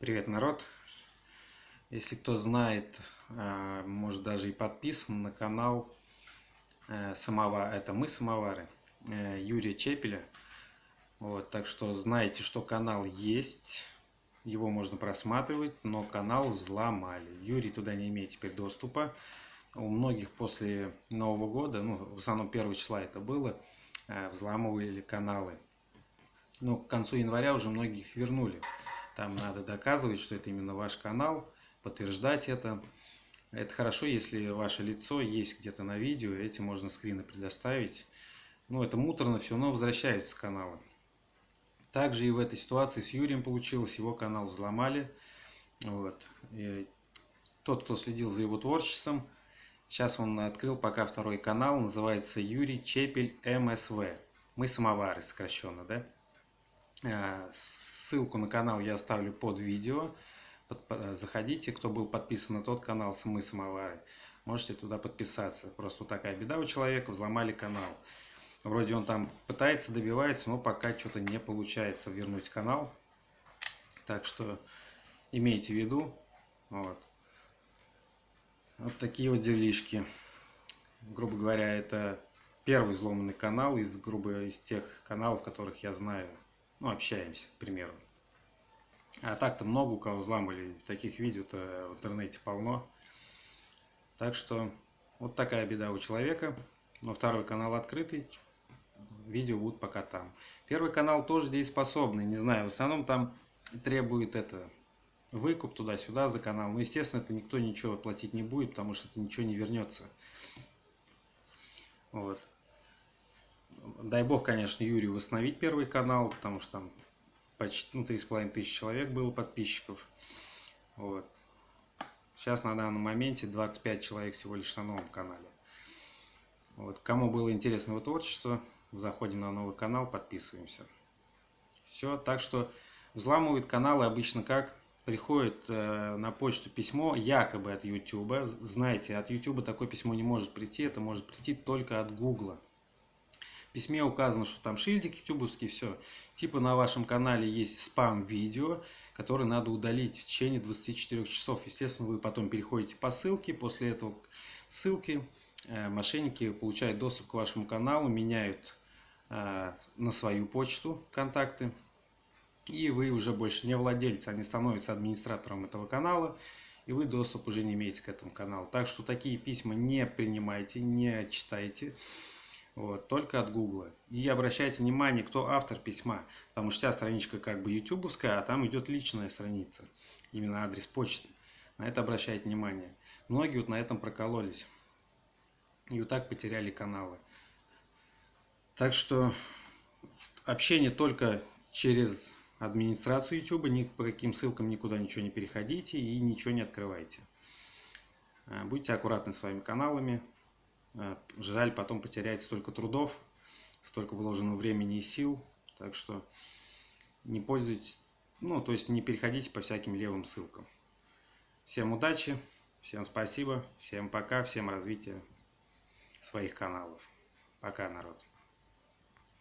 Привет, народ! Если кто знает, а, может даже и подписан на канал э, Самовар, это мы самовары, э, Юрия Чепеля. Вот, так что знаете, что канал есть, его можно просматривать, но канал взломали. Юрий туда не имеет теперь доступа. У многих после Нового года, ну, в основном 1 числа это было, э, взламывали каналы. Но к концу января уже многих вернули. Там надо доказывать, что это именно ваш канал, подтверждать это. Это хорошо, если ваше лицо есть где-то на видео, эти можно скрины предоставить. Ну, это муторно все, но возвращаются каналы. Также и в этой ситуации с Юрием получилось, его канал взломали. Вот. Тот, кто следил за его творчеством, сейчас он открыл пока второй канал, называется Юрий Чепель МСВ. Мы самовары сокращенно, да? Э, ссылку на канал я оставлю под видео. Заходите, кто был подписан на тот канал «Мы самовары», можете туда подписаться. Просто такая беда у человека, взломали канал. Вроде он там пытается, добивается, но пока что-то не получается вернуть канал. Так что имейте в виду. Вот. Вот такие вот делишки. Грубо говоря, это первый взломанный канал из, грубо, из тех каналов, которых я знаю ну, общаемся, к примеру. А так-то много у кого взламывали, таких видео-то в интернете полно. Так что вот такая беда у человека. Но второй канал открытый, видео будут пока там. Первый канал тоже дееспособный, не знаю, в основном там требует это выкуп туда-сюда за канал. Но, естественно, это никто ничего платить не будет, потому что это ничего не вернется. Вот дай бог, конечно, Юрию восстановить первый канал, потому что там почти ну, 3,5 тысячи человек было подписчиков. Вот. Сейчас на данном моменте 25 человек всего лишь на новом канале. Вот. Кому было интересно его творчество, заходим на новый канал, подписываемся. Все, так что взламывают каналы обычно как? Приходит э, на почту письмо якобы от YouTube. Знаете, от YouTube такое письмо не может прийти, это может прийти только от Google письме указано, что там шильдик ютубовский, все. Типа на вашем канале есть спам-видео, которое надо удалить в течение 24 часов. Естественно, вы потом переходите по ссылке, после этого ссылки э, мошенники получают доступ к вашему каналу, меняют э, на свою почту контакты, и вы уже больше не владелец, они становятся администратором этого канала, и вы доступ уже не имеете к этому каналу. Так что такие письма не принимайте, не читайте. Вот, только от Гугла. И обращайте внимание, кто автор письма. Потому что вся страничка как бы ютубовская, а там идет личная страница. Именно адрес почты. На это обращайте внимание. Многие вот на этом прокололись. И вот так потеряли каналы. Так что общение только через администрацию YouTube. Ни по каким ссылкам никуда ничего не переходите и ничего не открывайте. Будьте аккуратны с своими каналами. Э, жаль потом потерять столько трудов, столько вложенного времени и сил. Так что не пользуйтесь, ну, то есть не переходите по всяким левым ссылкам. Всем удачи, всем спасибо, всем пока, всем развития своих каналов. Пока, народ.